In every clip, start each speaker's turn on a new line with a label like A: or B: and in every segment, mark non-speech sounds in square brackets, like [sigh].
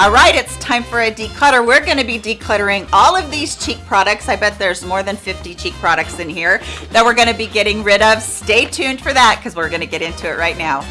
A: All right, it's time for a declutter. We're gonna be decluttering all of these cheek products. I bet there's more than 50 cheek products in here that we're gonna be getting rid of. Stay tuned for that because we're gonna get into it right now.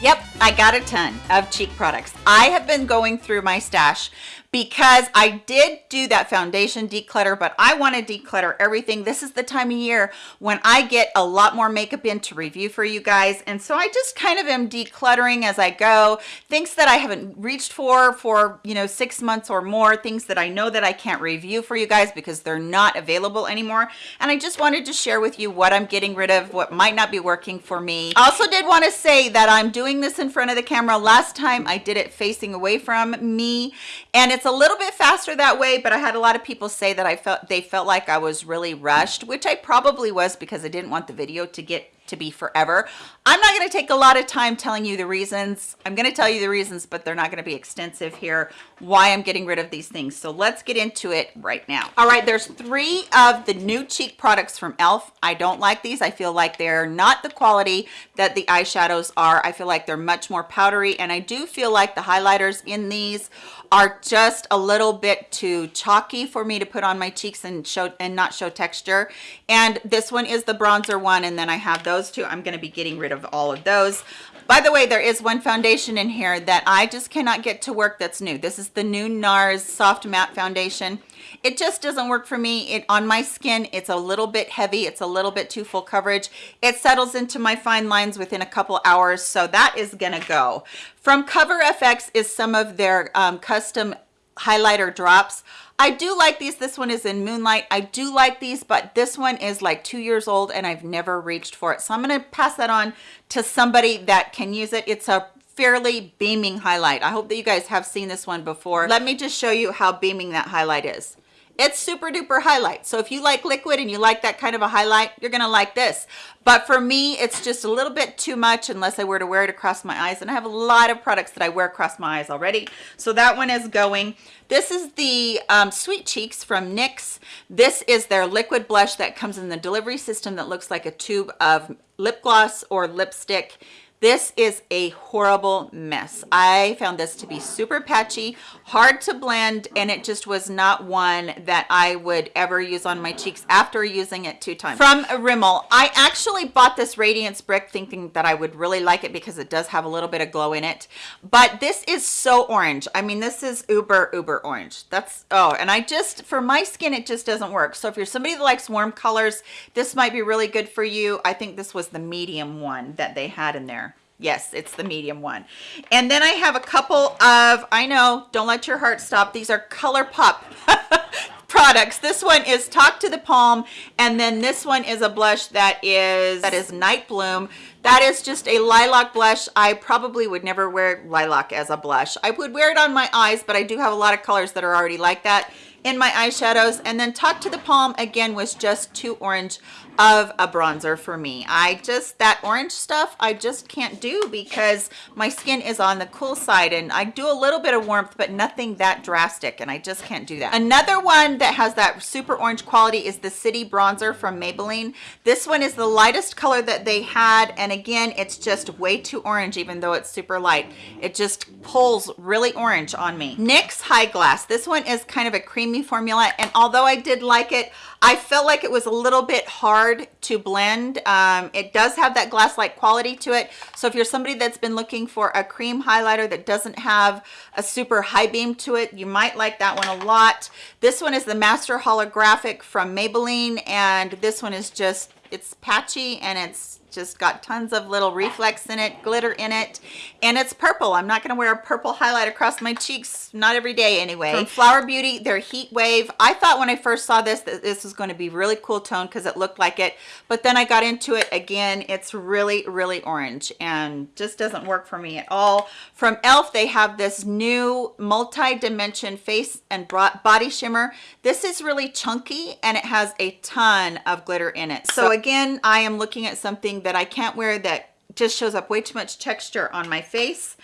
A: Yep, I got a ton of cheek products. I have been going through my stash because I did do that foundation declutter, but I want to declutter everything. This is the time of year when I get a lot more makeup in to review for you guys. And so I just kind of am decluttering as I go. Things that I haven't reached for for, you know, six months or more, things that I know that I can't review for you guys because they're not available anymore. And I just wanted to share with you what I'm getting rid of, what might not be working for me. I also did want to say that I'm doing this in front of the camera. Last time I did it facing away from me and it's it's a little bit faster that way but i had a lot of people say that i felt they felt like i was really rushed which i probably was because i didn't want the video to get to be forever. I'm not going to take a lot of time telling you the reasons. I'm going to tell you the reasons but they're not going to be extensive here why i'm getting rid of these things. So let's get into it right now. All right there's three of the new cheek products from elf i don't like these. I feel like they're not the quality that the eyeshadows are. I feel like they're much more powdery and i do feel like the highlighters in these are just a little bit too chalky for me to put on my cheeks and show and not show texture. And this one is the bronzer one and then i have those two i'm going to be getting rid of all of those. By the way there is one foundation in here that i just cannot get to work that's new. This is the new nars soft matte foundation. It just doesn't work for me. It on my skin it's a little bit heavy. It's a little bit too full coverage. It settles into my fine lines within a couple hours so that is gonna go. From cover fx is some of their um, custom highlighter drops I do like these. This one is in Moonlight. I do like these, but this one is like two years old and I've never reached for it. So I'm going to pass that on to somebody that can use it. It's a fairly beaming highlight. I hope that you guys have seen this one before. Let me just show you how beaming that highlight is it's super duper highlight. So if you like liquid and you like that kind of a highlight you're gonna like this. But for me it's just a little bit too much unless i were to wear it across my eyes. And i have a lot of products that i wear across my eyes already. So that one is going. This is the um, sweet cheeks from nyx this is their liquid blush that comes in the delivery system that looks like a tube of lip gloss or lipstick this is a horrible mess. I found this to be super patchy, hard to blend, and it just was not one that I would ever use on my cheeks after using it two times. From Rimmel, I actually bought this Radiance Brick thinking that I would really like it because it does have a little bit of glow in it. But this is so orange. I mean, this is uber, uber orange. That's, oh, and I just, for my skin, it just doesn't work. So if you're somebody that likes warm colors, this might be really good for you. I think this was the medium one that they had in there yes it's the medium one. And then i have a couple of i know don't let your heart stop. These are ColourPop [laughs] products. This one is talk to the palm and then this one is a blush that is that is night bloom. That is just a lilac blush. I probably would never wear lilac as a blush. I would wear it on my eyes but i do have a lot of colors that are already like that in my eyeshadows. And then talk to the palm again was just too orange of a bronzer for me. I just that orange stuff i just can't do because my skin is on the cool side and i do a little bit of warmth but nothing that drastic and i just can't do that. Another one that has that super orange quality is the city bronzer from maybelline. This one is the lightest color that they had and again it's just way too orange even though it's super light. It just pulls really orange on me. Nyx high glass. This one is kind of a creamy formula and although i did like it I felt like it was a little bit hard to blend. Um, it does have that glass-like quality to it. So if you're somebody that's been looking for a cream highlighter that doesn't have a super high beam to it, you might like that one a lot. This one is the Master Holographic from Maybelline, and this one is just, it's patchy and it's just got tons of little reflex in it glitter in it and it's purple. I'm not going to wear a purple highlight across my cheeks not every day anyway. From flower beauty their heat wave. I thought when i first saw this that this was going to be really cool tone because it looked like it but then i got into it again. It's really really orange and just doesn't work for me at all. From elf they have this new multi-dimension face and body shimmer. This is really chunky and it has a ton of glitter in it. So again i am looking at something that I can't wear that just shows up way too much texture on my face.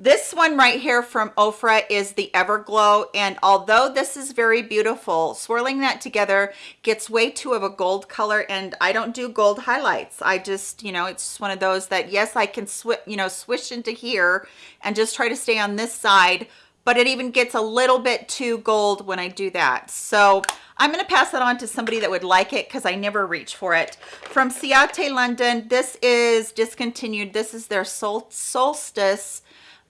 A: This one right here from Ofra is the Everglow. And although this is very beautiful, swirling that together gets way too of a gold color. And I don't do gold highlights. I just, you know, it's just one of those that, yes, I can switch, you know, swish into here and just try to stay on this side. But it even gets a little bit too gold when I do that. So I'm going to pass that on to somebody that would like it because I never reach for it. From Ciate London, this is discontinued. This is their Sol Solstice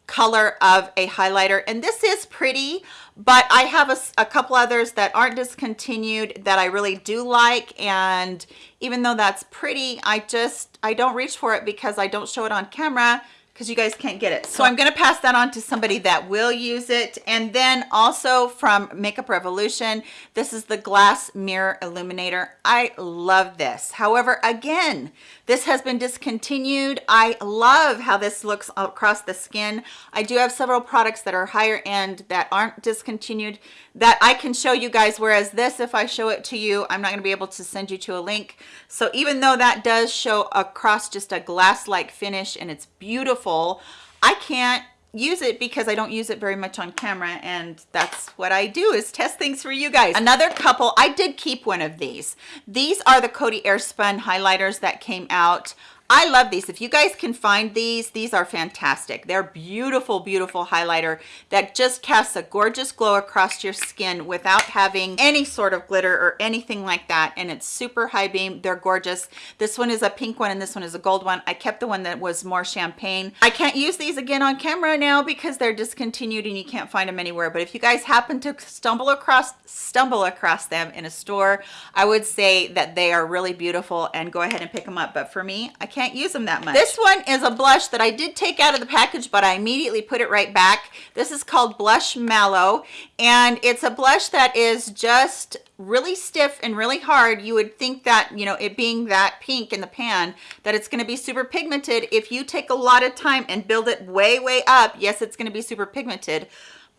A: color of a highlighter and this is pretty but i have a, a, couple others that aren't discontinued that i really do like and even though that's pretty i just i don't reach for it because i don't show it on camera because you guys can't get it. So I'm going to pass that on to somebody that will use it. And then also from Makeup Revolution, this is the Glass Mirror Illuminator. I love this. However, again, this has been discontinued. I love how this looks across the skin. I do have several products that are higher end that aren't discontinued that I can show you guys. Whereas this, if I show it to you, I'm not going to be able to send you to a link. So even though that does show across just a glass-like finish and it's beautiful, I can't use it because I don't use it very much on camera and that's what I do is test things for you guys. Another couple, I did keep one of these. These are the Coty Airspun highlighters that came out I love these. If you guys can find these, these are fantastic. They're beautiful, beautiful highlighter that just casts a gorgeous glow across your skin without having any sort of glitter or anything like that. And it's super high beam. They're gorgeous. This one is a pink one and this one is a gold one. I kept the one that was more champagne. I can't use these again on camera now because they're discontinued and you can't find them anywhere. But if you guys happen to stumble across stumble across them in a store, I would say that they are really beautiful and go ahead and pick them up. But for me, I can't can't use them that much. This one is a blush that I did take out of the package, but I immediately put it right back. This is called Blush Mallow, and it's a blush that is just really stiff and really hard you would think that you know it being that pink in the pan that it's going to be super pigmented if you take a lot of time and build it way way up yes it's going to be super pigmented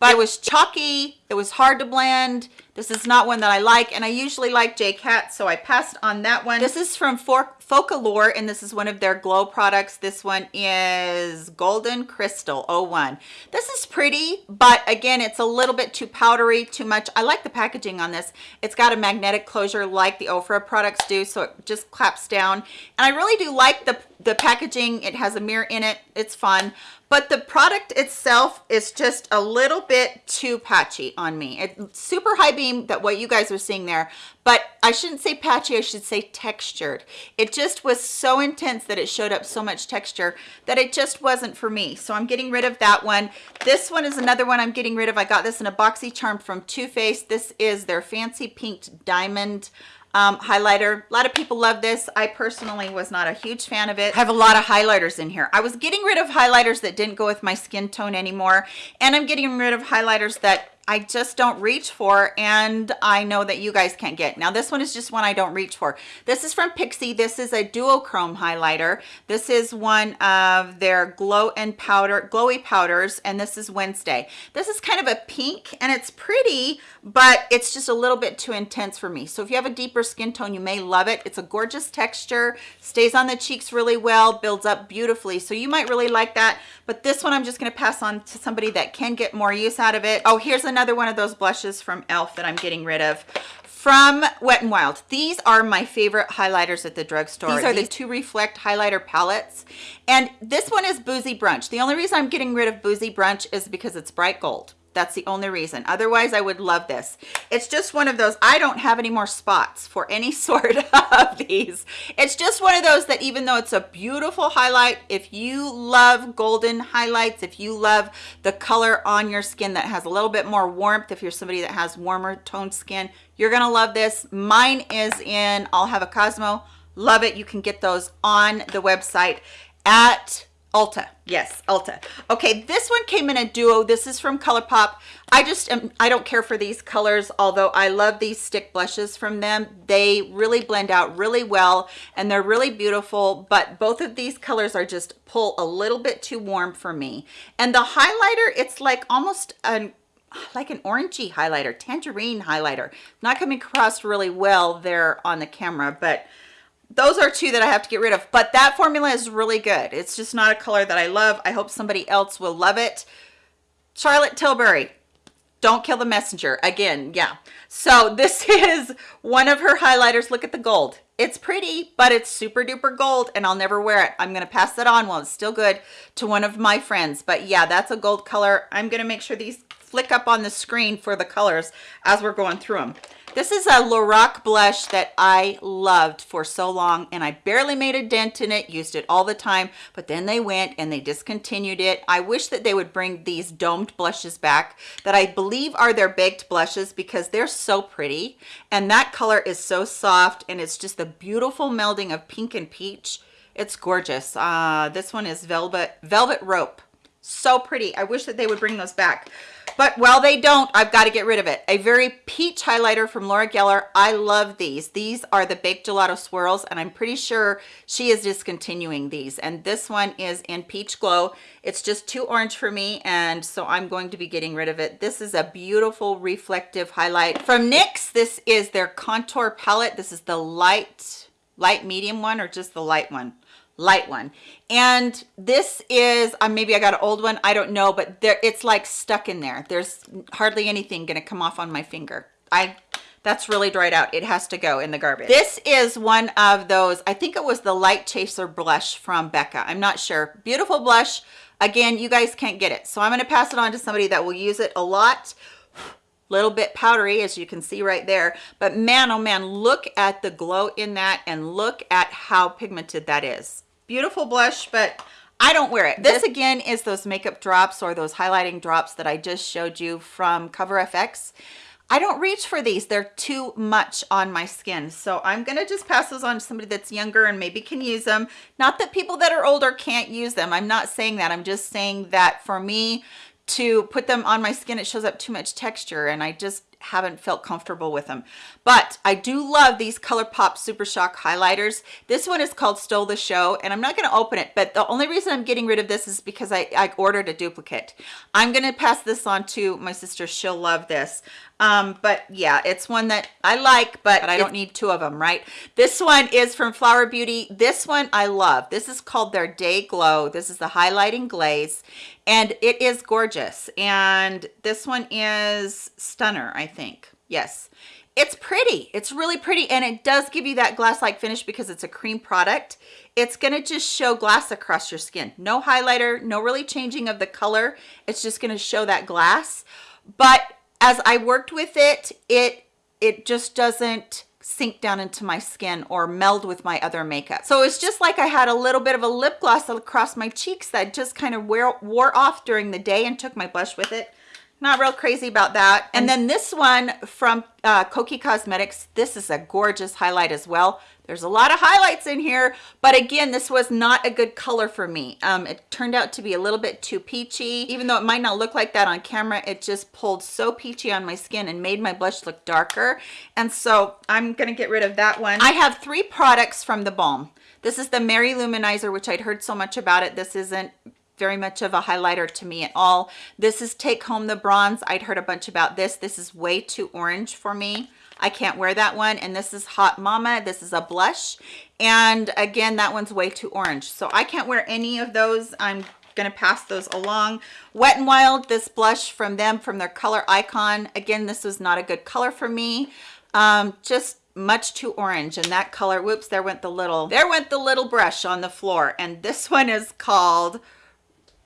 A: but it was chalky. It was hard to blend. This is not one that i like and i usually like j cat so i passed on that one. This is from focallure and this is one of their glow products. This one is golden crystal 01 this is pretty but again it's a little bit too powdery too much. I like the packaging on this. It's got a magnetic closure like the ofra products do so it just claps down. And i really do like the the packaging it has a mirror in it it's fun. But the product itself is just a little bit too patchy on me. It's super high beam that what you guys are seeing there. But i shouldn't say patchy i should say textured. It just was so intense that it showed up so much texture that it just wasn't for me. So i'm getting rid of that one. This one is another one i'm getting rid of. I got this in a boxy charm from Too Faced. This is their fancy pink diamond um, highlighter. A lot of people love this. I personally was not a huge fan of it. I have a lot of highlighters in here. I was getting rid of highlighters that didn't go with my skin tone anymore. And I'm getting rid of highlighters that I just don't reach for and I know that you guys can't get. Now this one is just one I don't reach for. This is from Pixi. This is a duochrome highlighter. This is one of their glow and powder, glowy powders and this is Wednesday. This is kind of a pink and it's pretty but it's just a little bit too intense for me. So if you have a deeper skin tone you may love it. It's a gorgeous texture, stays on the cheeks really well, builds up beautifully. So you might really like that but this one I'm just going to pass on to somebody that can get more use out of it. Oh here's another another one of those blushes from e.l.f. that I'm getting rid of from Wet n Wild. These are my favorite highlighters at the drugstore. These are the two reflect highlighter palettes. And this one is Boozy Brunch. The only reason I'm getting rid of Boozy Brunch is because it's bright gold. That's the only reason. Otherwise, I would love this. It's just one of those, I don't have any more spots for any [laughs] sort of these. It's just one of those that even though it's a beautiful highlight, if you love golden highlights, if you love the color on your skin that has a little bit more warmth, if you're somebody that has warmer toned skin, you're gonna love this. Mine is in I'll Have a Cosmo. Love it. You can get those on the website at Ulta. Yes, Ulta. Okay, this one came in a duo. This is from ColourPop. I just am, I don't care for these colors, although I love these stick blushes from them. They really blend out really well and they're really beautiful, but both of these colors are just pull a little bit too warm for me. And the highlighter, it's like almost an like an orangey highlighter, tangerine highlighter. Not coming across really well there on the camera, but those are two that I have to get rid of, but that formula is really good. It's just not a color that I love. I hope somebody else will love it. Charlotte Tilbury, don't kill the messenger. Again, yeah. So this [laughs] is one of her highlighters. Look at the gold. It's pretty, but it's super duper gold and I'll never wear it. I'm going to pass that on while it's still good to one of my friends. But yeah, that's a gold color. I'm going to make sure these flick up on the screen for the colors as we're going through them. This is a Lorac blush that I loved for so long and I barely made a dent in it, used it all the time, but then they went and they discontinued it. I wish that they would bring these domed blushes back that I believe are their baked blushes because they're so pretty and that color is so soft and it's just the beautiful melding of pink and peach. It's gorgeous. Uh, this one is Velvet, Velvet Rope. So pretty. I wish that they would bring those back but while they don't. I've got to get rid of it. A very peach highlighter from laura geller. I love these. These are the baked gelato swirls and i'm pretty sure she is discontinuing these. And this one is in peach glow. It's just too orange for me and so i'm going to be getting rid of it. This is a beautiful reflective highlight from nyx this is their contour palette. This is the light light medium one or just the light one light one. And this is uh, maybe i got an old one i don't know but there it's like stuck in there. There's hardly anything gonna come off on my finger. I that's really dried out. It has to go in the garbage. This is one of those i think it was the light chaser blush from becca. I'm not sure. Beautiful blush again you guys can't get it. So i'm going to pass it on to somebody that will use it a lot. Little bit powdery as you can see right there. But man oh man look at the glow in that and look at how pigmented that is beautiful blush but I don't wear it. This again is those makeup drops or those highlighting drops that I just showed you from Cover FX. I don't reach for these. They're too much on my skin. So I'm going to just pass those on to somebody that's younger and maybe can use them. Not that people that are older can't use them. I'm not saying that. I'm just saying that for me to put them on my skin, it shows up too much texture and I just haven't felt comfortable with them but i do love these ColourPop super shock highlighters. This one is called stole the show and i'm not going to open it but the only reason i'm getting rid of this is because i, I ordered a duplicate. I'm going to pass this on to my sister. She'll love this. Um but yeah it's one that i like but, but i don't need two of them right? This one is from flower beauty. This one i love. This is called their day glow. This is the highlighting glaze and it is gorgeous. And this one is stunner i think. Yes. It's pretty. It's really pretty and it does give you that glass like finish because it's a cream product. It's going to just show glass across your skin. No highlighter no really changing of the color. It's just going to show that glass. But as I worked with it, it it just doesn't sink down into my skin or meld with my other makeup. So it's just like I had a little bit of a lip gloss across my cheeks that just kind of wear, wore off during the day and took my blush with it not real crazy about that. And then this one from uh kokie cosmetics. This is a gorgeous highlight as well. There's a lot of highlights in here but again this was not a good color for me. Um it turned out to be a little bit too peachy. Even though it might not look like that on camera it just pulled so peachy on my skin and made my blush look darker. And so i'm gonna get rid of that one. I have three products from the balm. This is the Mary-Lou Manizer, which I'd heard so much about it. This isn't very much of a highlighter to me at all. This is Take Home the Bronze. I'd heard a bunch about this. This is way too orange for me. I can't wear that one. And this is Hot Mama. This is a blush. And again, that one's way too orange. So I can't wear any of those. I'm gonna pass those along wet and wild this blush from them from their color icon again this was not a good color for me um just much too orange and that color whoops there went the little there went the little brush on the floor and this one is called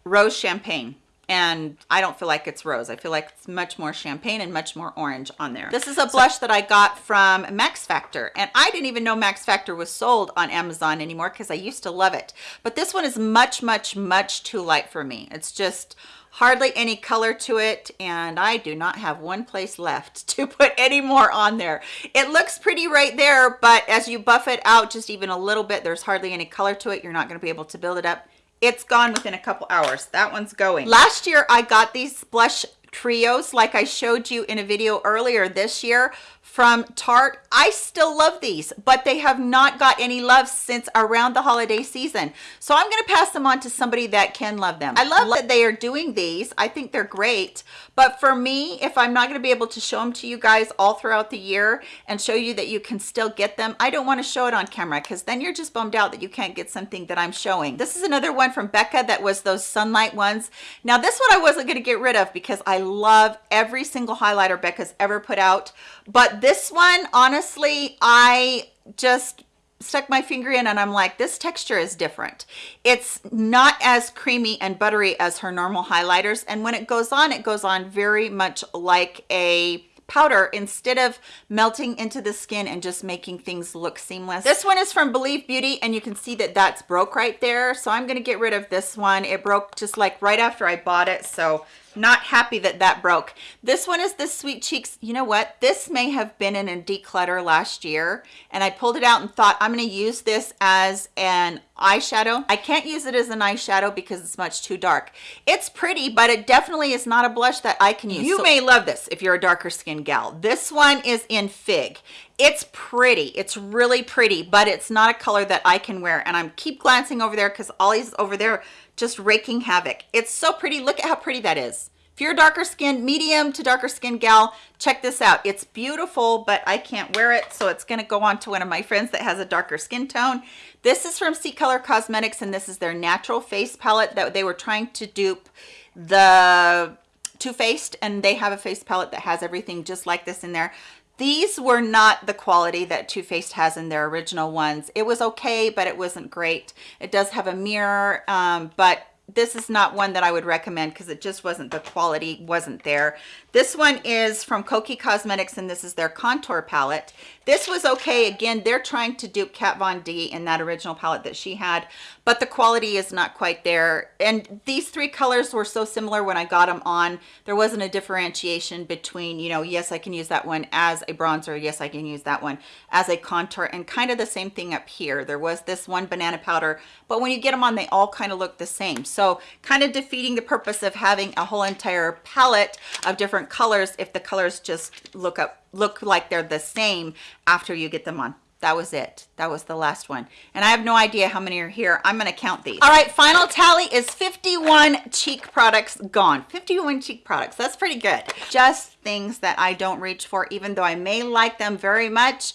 A: rose champagne and I don't feel like it's rose. I feel like it's much more champagne and much more orange on there. This is a blush that I got from Max Factor and I didn't even know Max Factor was sold on Amazon anymore because I used to love it. But this one is much, much, much too light for me. It's just hardly any color to it and I do not have one place left [laughs] to put any more on there. It looks pretty right there, but as you buff it out just even a little bit, there's hardly any color to it. You're not gonna be able to build it up it's gone within a couple hours. That one's going. Last year i got these blush trios like I showed you in a video earlier this year from Tarte. I still love these, but they have not got any love since around the holiday season. So I'm gonna pass them on to somebody that can love them. I love that they are doing these. I think they're great. But for me, if I'm not gonna be able to show them to you guys all throughout the year and show you that you can still get them, I don't wanna show it on camera because then you're just bummed out that you can't get something that I'm showing. This is another one from Becca that was those sunlight ones. Now this one I wasn't gonna get rid of because I love every single highlighter Becca's ever put out. But this one, honestly, I just stuck my finger in and I'm like, this texture is different. It's not as creamy and buttery as her normal highlighters. And when it goes on, it goes on very much like a powder instead of melting into the skin and just making things look seamless. This one is from Believe Beauty and you can see that that's broke right there. So I'm going to get rid of this one. It broke just like right after I bought it. So not happy that that broke. This one is the sweet cheeks. You know what? This may have been in a declutter last year and i pulled it out and thought i'm going to use this as an eyeshadow. I can't use it as an eyeshadow because it's much too dark. It's pretty but it definitely is not a blush that i can use. You so may love this if you're a darker skin gal. This one is in fig it's pretty it's really pretty but it's not a color that i can wear and i'm keep glancing over there because ollie's over there just raking havoc. It's so pretty. Look at how pretty that is. If you're a darker skin, medium to darker skin gal, check this out. It's beautiful, but I can't wear it, so it's gonna go on to one of my friends that has a darker skin tone. This is from C-Color Cosmetics, and this is their natural face palette that they were trying to dupe the Too Faced, and they have a face palette that has everything just like this in there. These were not the quality that Too Faced has in their original ones. It was okay, but it wasn't great. It does have a mirror, um, but this is not one that I would recommend because it just wasn't the quality wasn't there. This one is from Kokie Cosmetics and this is their contour palette. This was okay. Again, they're trying to dupe Kat Von D in that original palette that she had, but the quality is not quite there. And these three colors were so similar when I got them on. There wasn't a differentiation between, you know, yes, I can use that one as a bronzer. Yes, I can use that one as a contour and kind of the same thing up here. There was this one banana powder, but when you get them on, they all kind of look the same. So kind of defeating the purpose of having a whole entire palette of different colors if the colors just look up look like they're the same after you get them on. That was it. That was the last one. And i have no idea how many are here. I'm going to count these. All right final tally is 51 cheek products gone. 51 cheek products. That's pretty good. Just things that i don't reach for even though i may like them very much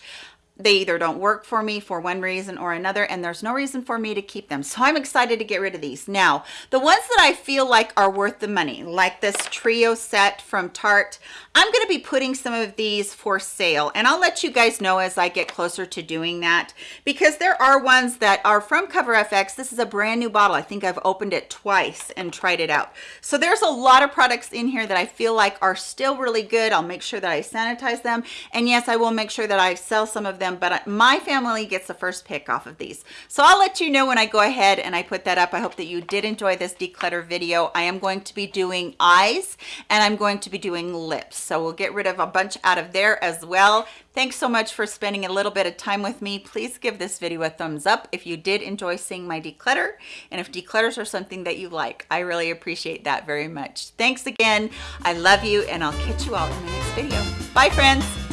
A: they either don't work for me for one reason or another and there's no reason for me to keep them. So i'm excited to get rid of these. Now the ones that i feel like are worth the money like this trio set from tarte i'm going to be putting some of these for sale. And i'll let you guys know as i get closer to doing that because there are ones that are from cover fx this is a brand new bottle. I think i've opened it twice and tried it out. So there's a lot of products in here that i feel like are still really good. I'll make sure that i sanitize them. And yes i will make sure that i sell some of them them, but my family gets the first pick off of these. So I'll let you know when I go ahead and I put that up. I hope that you did enjoy this declutter video. I am going to be doing eyes and I'm going to be doing lips. So we'll get rid of a bunch out of there as well. Thanks so much for spending a little bit of time with me. Please give this video a thumbs up if you did enjoy seeing my declutter and if declutters are something that you like. I really appreciate that very much. Thanks again. I love you and I'll catch you all in the next video. Bye friends.